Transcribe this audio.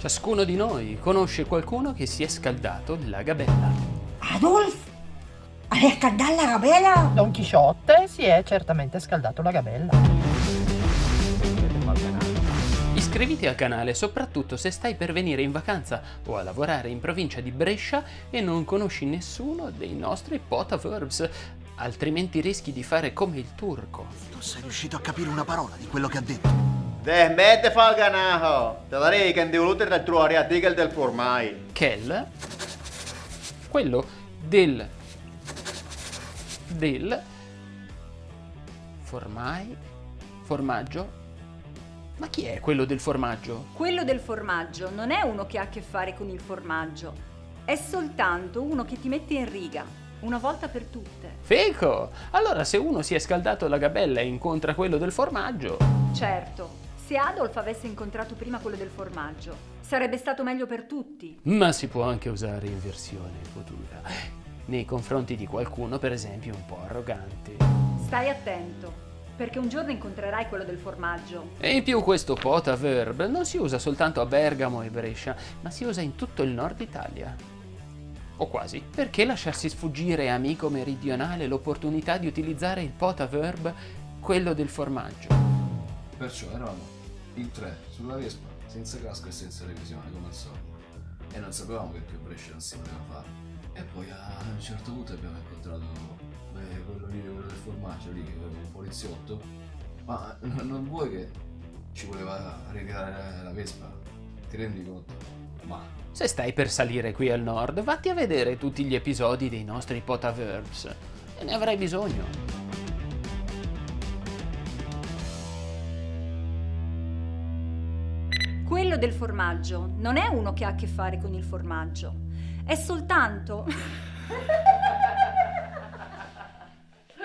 Ciascuno di noi conosce qualcuno che si è scaldato la gabella. Adolf? Hai scaldato la gabella? Don Chisciotte si è certamente scaldato la gabella. Iscriviti al canale soprattutto se stai per venire in vacanza o a lavorare in provincia di Brescia e non conosci nessuno dei nostri potaverbs, altrimenti rischi di fare come il turco. Non sei riuscito a capire una parola di quello che ha detto. Deh, smette fa il ganajo! Te darei che devoluto del tuo artikel del formai. Kel, quello del del formai formaggio ma chi è quello del formaggio? Quello del formaggio non è uno che ha a che fare con il formaggio, è soltanto uno che ti mette in riga, una volta per tutte. Fico! Allora se uno si è scaldato la gabella e incontra quello del formaggio... Certo, se Adolf avesse incontrato prima quello del formaggio, sarebbe stato meglio per tutti. Ma si può anche usare in versione futura, nei confronti di qualcuno per esempio un po' arrogante. Stai attento, perché un giorno incontrerai quello del formaggio. E in più questo potaverb non si usa soltanto a Bergamo e Brescia, ma si usa in tutto il nord Italia. O quasi. Perché lasciarsi sfuggire, amico meridionale, l'opportunità di utilizzare il potaverb, quello del formaggio? Perciò eravamo in tre sulla Vespa, senza casco e senza revisione, come al solito. E non sapevamo che più Brescia non si poteva fare. E poi a un certo punto abbiamo incontrato beh, quello lì, quello del formaggio lì, un poliziotto. Ma non vuoi che ci voleva regalare la Vespa? Ti rendi conto? Ma Se stai per salire qui al nord, vatti a vedere tutti gli episodi dei nostri potaverbs. E ne avrai bisogno. Quello del formaggio non è uno che ha a che fare con il formaggio, è soltanto...